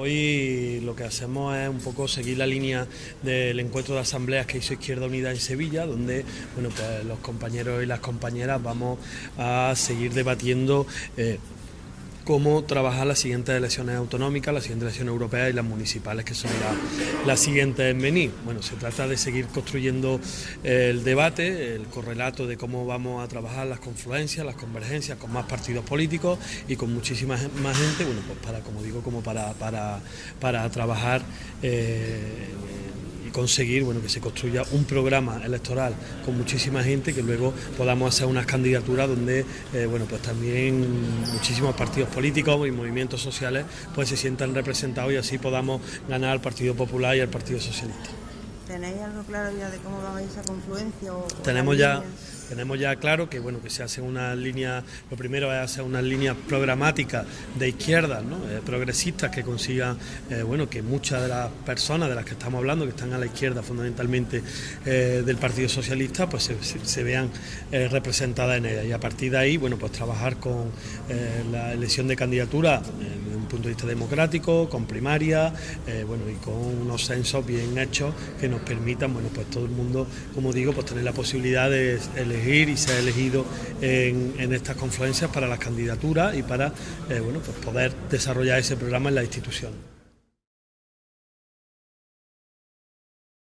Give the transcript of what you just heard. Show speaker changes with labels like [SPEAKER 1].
[SPEAKER 1] Hoy lo que hacemos es un poco seguir la línea del encuentro de asambleas que hizo Izquierda Unida en Sevilla, donde bueno, pues los compañeros y las compañeras vamos a seguir debatiendo eh, cómo trabajar las siguientes elecciones autonómicas, las siguientes elecciones europeas y las municipales, que son las siguientes en venir. Bueno, se trata de seguir construyendo el debate, el correlato de cómo vamos a trabajar las confluencias, las convergencias con más partidos políticos y con muchísima más gente, bueno, pues para, como digo, como para, para, para trabajar eh, conseguir bueno, que se construya un programa electoral con muchísima gente, que luego podamos hacer unas candidaturas donde eh, bueno, pues también muchísimos partidos políticos y movimientos sociales pues se sientan representados y así podamos ganar al Partido Popular y al Partido Socialista.
[SPEAKER 2] ¿Tenéis algo claro ya de cómo va a ir esa confluencia?
[SPEAKER 1] Tenemos ya tenemos ya claro que bueno que se hace una línea, lo primero es hacer unas líneas programáticas de izquierda, eh, progresistas que consigan eh, bueno que muchas de las personas de las que estamos hablando, que están a la izquierda fundamentalmente eh, del Partido Socialista, pues se, vean representadas en ella. Y a partir de ahí, bueno, pues trabajar con la elección de candidatura punto de vista democrático, con primaria, bueno, y con unos censos bien hechos que nos permitan, bueno, pues todo el mundo, como digo, pues tener la posibilidad de elegir y se ha elegido en, estas confluencias para las candidaturas y para eh, bueno, pues poder desarrollar ese programa en la institución.